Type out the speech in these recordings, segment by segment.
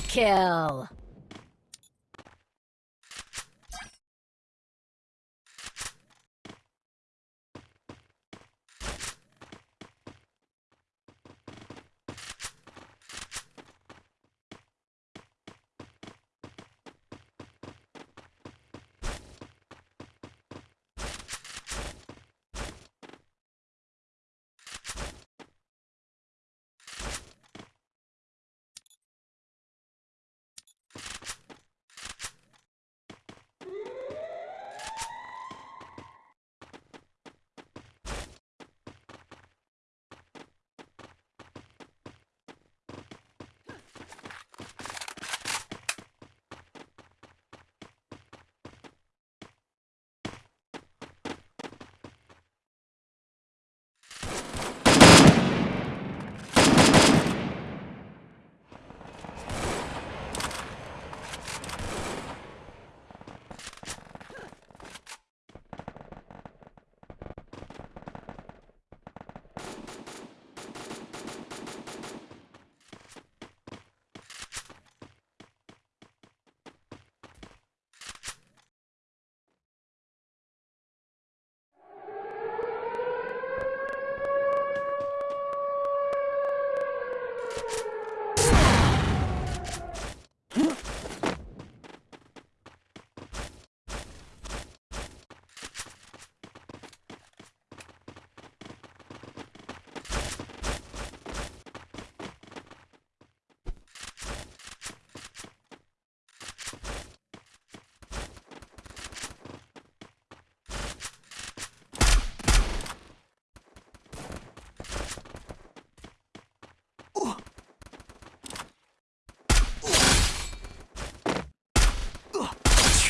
Kill!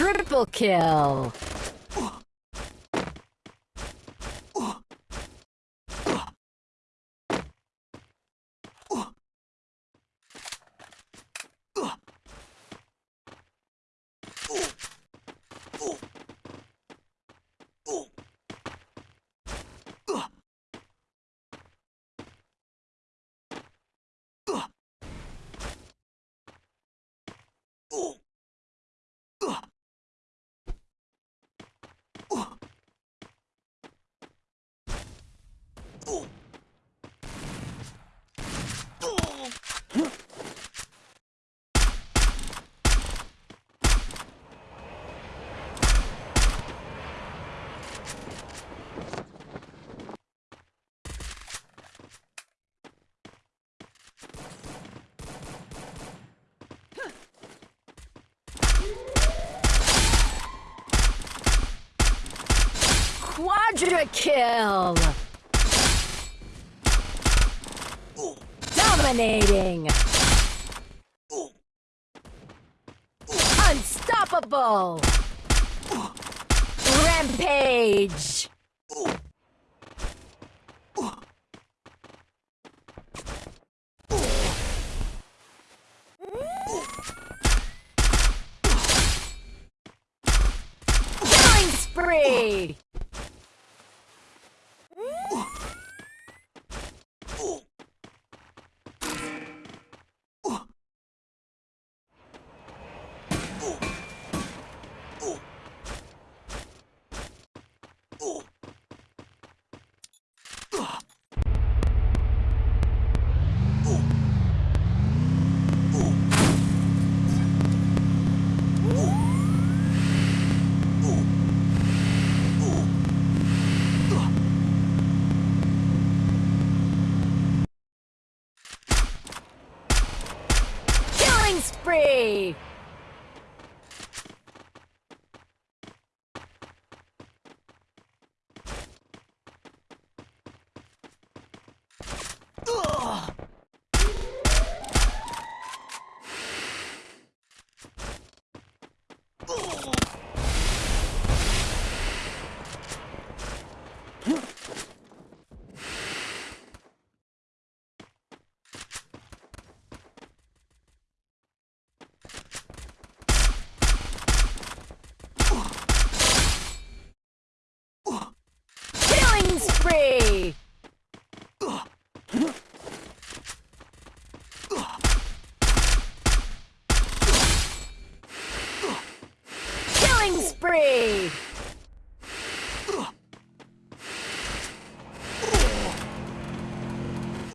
Triple kill! Quadra kill! Dominating! Unstoppable! Rampage! Killing spree! spree! Three.